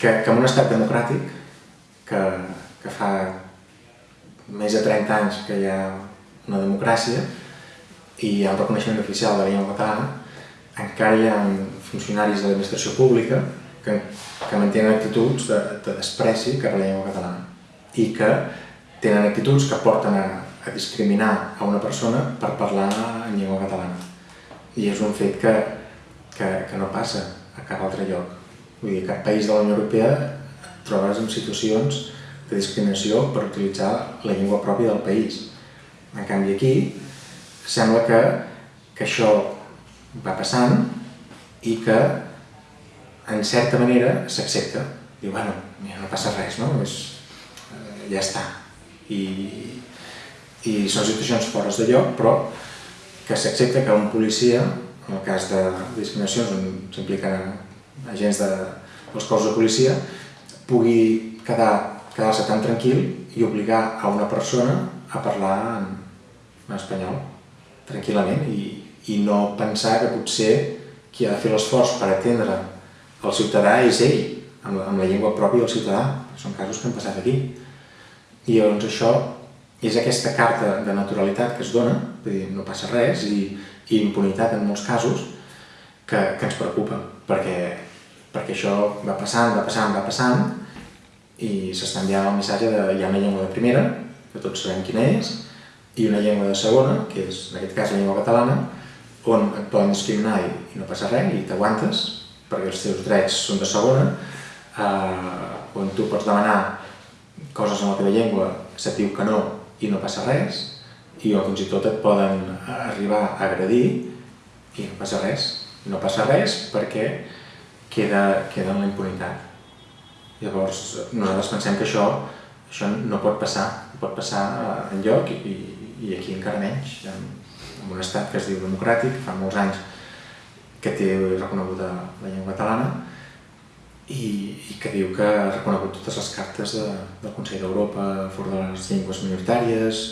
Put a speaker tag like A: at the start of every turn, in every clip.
A: que, que en un estat democràtic, que, que fa més de 30 anys que hi ha una democràcia i hi ha un reconeixement oficial de la llengua catalana, encara hi ha funcionaris de l'administració pública que, que mantenen actituds de, de despreci cap a la llengua catalana i que tenen actituds que porten a, a discriminar a una persona per parlar en llengua catalana. I és un fet que, que, que no passa a cap altre lloc. Vull dir, cap país de la Unió Europea et trobes en situacions de discriminació per utilitzar la llengua pròpia del país. En canvi aquí sembla que, que això va passant i que en certa manera s'accepta. Diu, bueno, no passa res, no? És, eh, ja està. I, I són situacions fores de lloc, però que s'accepta que un policia, en el cas de discriminacions on s'impliquen agents de, dels cossos de policia, pugui quedar quedar-se tan tranquil i obligar a una persona a parlar en, en espanyol tranquil·lament i, i no pensar que potser qui ha de fer l'esforç per atendre el ciutadà és ell, amb la, amb la llengua pròpia del ciutadà. Són casos que han passat aquí. I llavors això és aquesta carta de naturalitat que es dona, dir, no passa res, i, i impunitat en molts casos, que, que ens preocupa, perquè, això va passant, va passant, va passant, i s'està enviant el missatge de hi ha una llengua de primera, que tots sabem quina és, i una llengua de segona, que és en aquest cas la llengua catalana, on et poden discriminar i, i no passa res, i t'aguantes, perquè els teus drets són de segona, eh, on tu pots demanar coses en la teva llengua, se't diu que no i no passa res, i o fins i tot et poden arribar a agredir i no passa res. No passa res perquè queda, queda en la impunitat. Llavors, nosaltres pensem que això, això no pot passar, pot passar en lloc i, i aquí encara menys, en, en un estat que es diu democràtic, fa molts anys que té reconeguda la llengua catalana i, i que diu que ha reconegut totes les cartes de, del Consell d'Europa a favor de les llengües minoritàries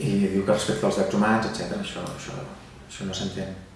A: i diu que respecta els drets humans, etc. Això, això, això no s'entén.